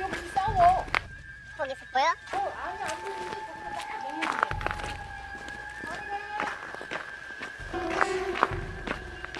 여기 싸워. 거기서 보여? 어, 아니 안 보이는데.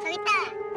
저기 있다.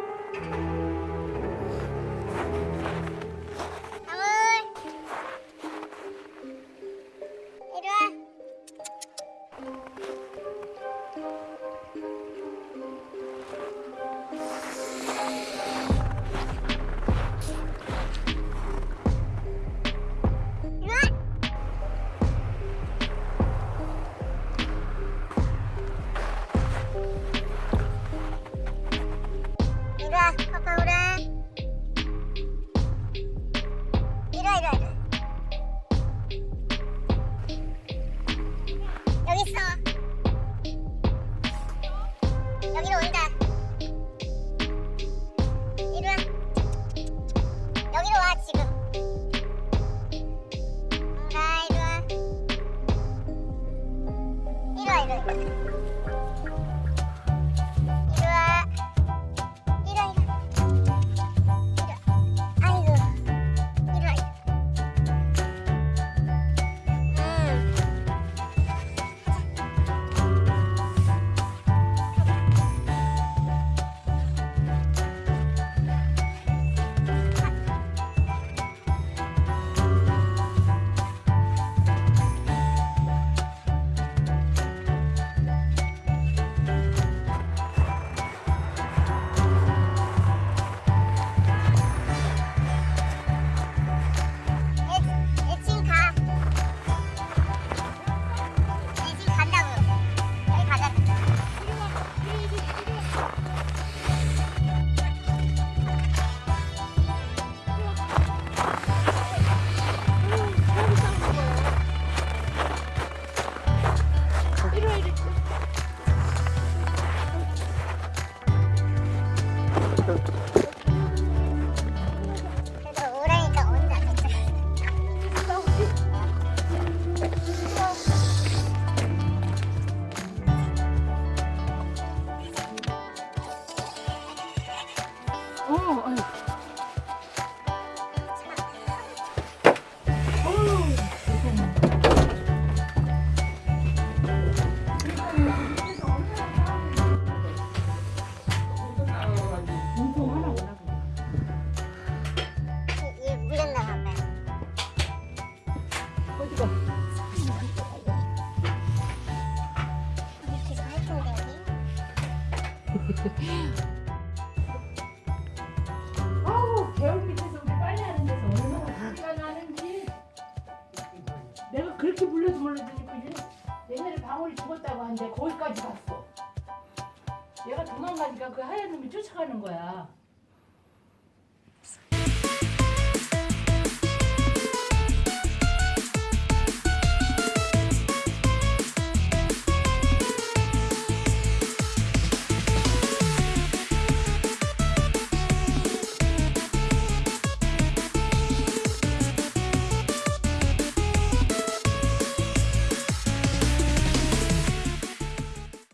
여기로 온다. 이리 와. 여기로 와, 지금. 가, 이리 와. 이리 와, 이리 와. 아우, 개울 밑에서 우리 빨래 하는 데서 얼마나 소리가 나는지. 내가 그렇게 불러서 그지? 옛날에 방울이 죽었다고 하는데 거기까지 갔어. 얘가 도망가니까 그 하얀 놈이 쫓아가는 거야.